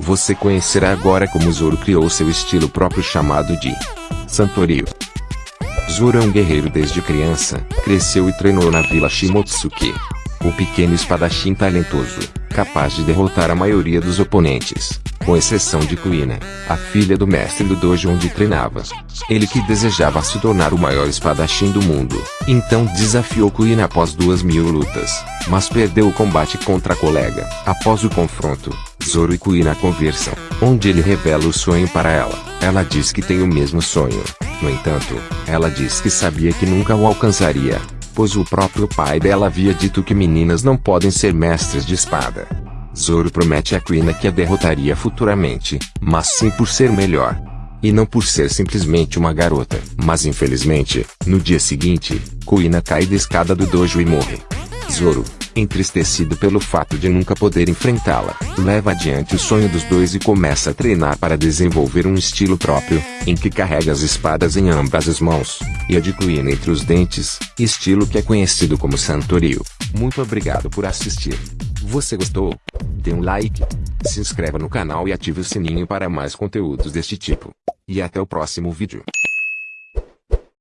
Você conhecerá agora como Zoro criou seu estilo próprio chamado de Santorio. Zoro é um guerreiro desde criança, cresceu e treinou na vila Shimotsuki. O pequeno espadachim talentoso, capaz de derrotar a maioria dos oponentes, com exceção de Kuina, a filha do mestre do dojo onde treinava. Ele que desejava se tornar o maior espadachim do mundo, então desafiou Kuina após duas mil lutas, mas perdeu o combate contra a colega. Após o confronto, Zoro e Kuina conversam, onde ele revela o sonho para ela. Ela diz que tem o mesmo sonho. No entanto, ela diz que sabia que nunca o alcançaria, pois o próprio pai dela havia dito que meninas não podem ser mestres de espada. Zoro promete a Kuina que a derrotaria futuramente, mas sim por ser melhor. E não por ser simplesmente uma garota. Mas infelizmente, no dia seguinte, Kuina cai da escada do dojo e morre. Zoro, entristecido pelo fato de nunca poder enfrentá-la, leva adiante o sonho dos dois e começa a treinar para desenvolver um estilo próprio, em que carrega as espadas em ambas as mãos, e a Kuina entre os dentes, estilo que é conhecido como Santorio. Muito obrigado por assistir. Você gostou? Dê um like, se inscreva no canal e ative o sininho para mais conteúdos deste tipo. E até o próximo vídeo.